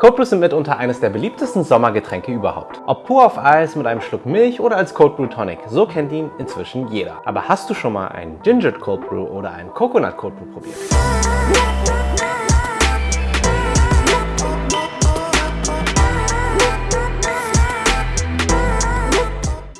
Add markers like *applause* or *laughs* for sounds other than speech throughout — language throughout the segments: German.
Cold Brews sind mitunter eines der beliebtesten Sommergetränke überhaupt. Ob pur auf Eis mit einem Schluck Milch oder als Cold Brew Tonic, so kennt ihn inzwischen jeder. Aber hast du schon mal einen Ginger Cold Brew oder einen Coconut Cold Brew probiert?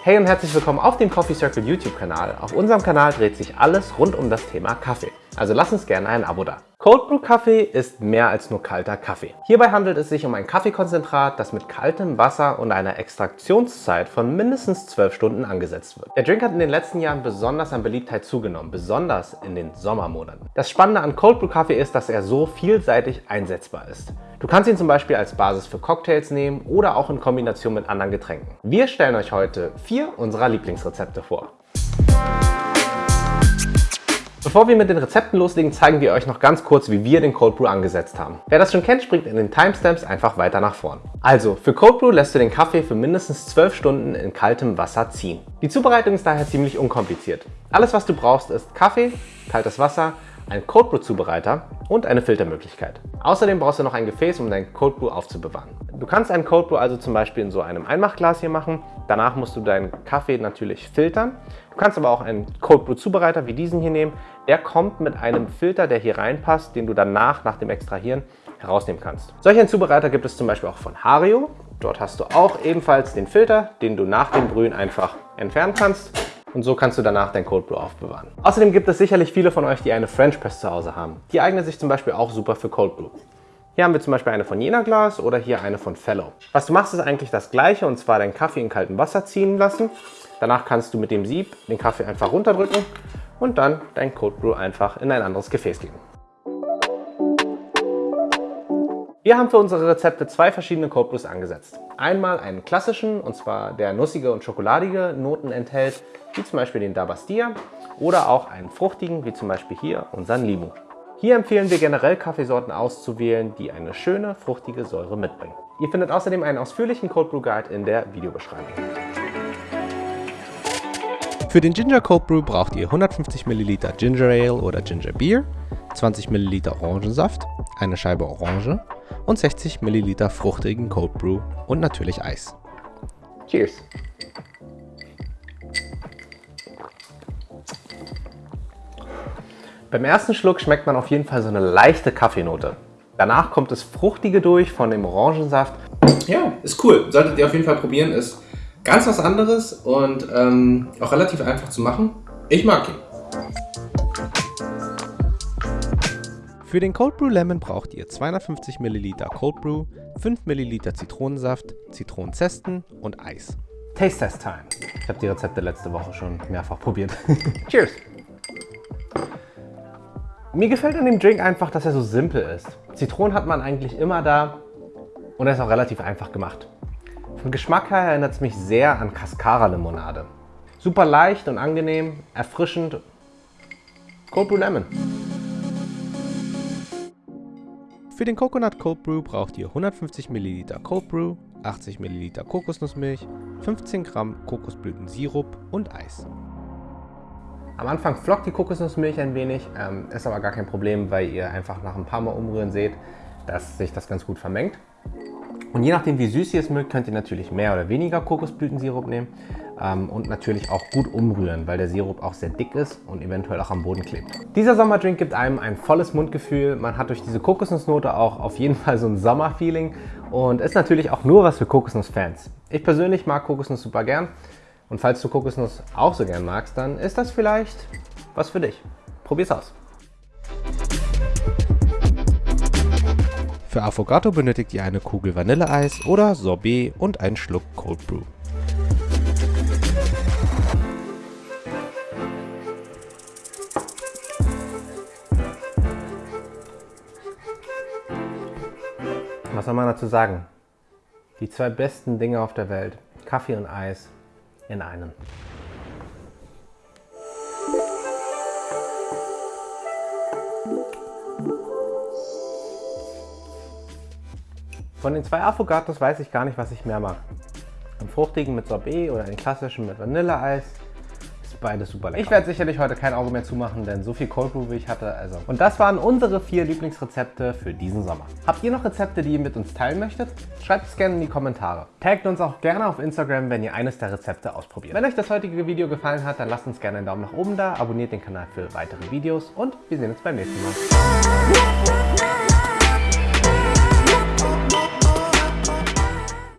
Hey und herzlich willkommen auf dem Coffee Circle YouTube Kanal. Auf unserem Kanal dreht sich alles rund um das Thema Kaffee. Also lass uns gerne ein Abo da. Cold Brew Kaffee ist mehr als nur kalter Kaffee. Hierbei handelt es sich um ein Kaffeekonzentrat, das mit kaltem Wasser und einer Extraktionszeit von mindestens 12 Stunden angesetzt wird. Der Drink hat in den letzten Jahren besonders an Beliebtheit zugenommen, besonders in den Sommermonaten. Das Spannende an Cold Brew Kaffee ist, dass er so vielseitig einsetzbar ist. Du kannst ihn zum Beispiel als Basis für Cocktails nehmen oder auch in Kombination mit anderen Getränken. Wir stellen euch heute vier unserer Lieblingsrezepte vor. Bevor wir mit den Rezepten loslegen, zeigen wir euch noch ganz kurz, wie wir den Cold Brew angesetzt haben. Wer das schon kennt, springt in den Timestamps einfach weiter nach vorn. Also, für Cold Brew lässt du den Kaffee für mindestens 12 Stunden in kaltem Wasser ziehen. Die Zubereitung ist daher ziemlich unkompliziert. Alles, was du brauchst, ist Kaffee, kaltes Wasser, ein Cold Brew Zubereiter und eine Filtermöglichkeit. Außerdem brauchst du noch ein Gefäß, um dein Cold Brew aufzubewahren. Du kannst einen Cold Brew also zum Beispiel in so einem Einmachglas hier machen. Danach musst du deinen Kaffee natürlich filtern. Du kannst aber auch einen Cold Brew Zubereiter wie diesen hier nehmen. Der kommt mit einem Filter, der hier reinpasst, den du danach nach dem Extrahieren herausnehmen kannst. Solch einen Zubereiter gibt es zum Beispiel auch von Hario. Dort hast du auch ebenfalls den Filter, den du nach dem Brühen einfach entfernen kannst und so kannst du danach dein Cold Brew aufbewahren. Außerdem gibt es sicherlich viele von euch, die eine French Press zu Hause haben. Die eignet sich zum Beispiel auch super für Cold Brew. Hier haben wir zum Beispiel eine von Jena Glas oder hier eine von Fellow. Was du machst, ist eigentlich das gleiche und zwar deinen Kaffee in kaltem Wasser ziehen lassen. Danach kannst du mit dem Sieb den Kaffee einfach runterdrücken und dann dein Cold Brew einfach in ein anderes Gefäß geben. Wir haben für unsere Rezepte zwei verschiedene Cold Brews angesetzt. Einmal einen klassischen, und zwar der nussige und schokoladige Noten enthält, wie zum Beispiel den Dabastia, oder auch einen fruchtigen, wie zum Beispiel hier unseren Limu. Hier empfehlen wir generell Kaffeesorten auszuwählen, die eine schöne, fruchtige Säure mitbringen. Ihr findet außerdem einen ausführlichen Cold Brew Guide in der Videobeschreibung. Für den Ginger Cold Brew braucht ihr 150 ml Ginger Ale oder Ginger Beer, 20 ml Orangensaft, eine Scheibe Orange und 60 ml fruchtigen Cold Brew und natürlich Eis. Cheers! Beim ersten Schluck schmeckt man auf jeden Fall so eine leichte Kaffeenote. Danach kommt das Fruchtige durch von dem Orangensaft. Ja, ist cool. Solltet ihr auf jeden Fall probieren. Ist ganz was anderes und ähm, auch relativ einfach zu machen. Ich mag ihn. Für den Cold Brew Lemon braucht ihr 250 ml Cold Brew, 5 ml Zitronensaft, Zitronenzesten und Eis. Taste Test Time. Ich habe die Rezepte letzte Woche schon mehrfach probiert. *laughs* Cheers! Mir gefällt an dem Drink einfach, dass er so simpel ist. Zitronen hat man eigentlich immer da und er ist auch relativ einfach gemacht. Vom Geschmack her erinnert es mich sehr an Cascara-Limonade. Super leicht und angenehm, erfrischend. Cold Brew Lemon. Für den Coconut Cold Brew braucht ihr 150 ml Cold Brew, 80 ml Kokosnussmilch, 15 Gramm Kokosblütensirup und Eis. Am Anfang flockt die Kokosnussmilch ein wenig, ähm, ist aber gar kein Problem, weil ihr einfach nach ein paar Mal umrühren seht, dass sich das ganz gut vermengt. Und je nachdem wie süß ihr es mögt, könnt ihr natürlich mehr oder weniger Kokosblütensirup nehmen ähm, und natürlich auch gut umrühren, weil der Sirup auch sehr dick ist und eventuell auch am Boden klebt. Dieser Sommerdrink gibt einem ein volles Mundgefühl. Man hat durch diese Kokosnussnote auch auf jeden Fall so ein Sommerfeeling und ist natürlich auch nur was für Kokosnussfans. Ich persönlich mag Kokosnuss super gern. Und falls du Kokosnuss auch so gern magst, dann ist das vielleicht was für dich. Probier's aus. Für Affogato benötigt ihr eine Kugel Vanilleeis oder Sorbet und einen Schluck Cold Brew. Was soll man dazu sagen? Die zwei besten Dinge auf der Welt, Kaffee und Eis, in einen. Von den zwei Affogatos weiß ich gar nicht, was ich mehr mag. Den fruchtigen mit Sorbet oder den klassischen mit Vanilleeis. Es beides super lecker. Ich werde sicherlich heute kein Auge mehr zumachen, denn so viel Cold Brew wie ich hatte. Also. Und das waren unsere vier Lieblingsrezepte für diesen Sommer. Habt ihr noch Rezepte, die ihr mit uns teilen möchtet? Schreibt es gerne in die Kommentare. Taggt uns auch gerne auf Instagram, wenn ihr eines der Rezepte ausprobiert. Wenn euch das heutige Video gefallen hat, dann lasst uns gerne einen Daumen nach oben da, abonniert den Kanal für weitere Videos und wir sehen uns beim nächsten Mal.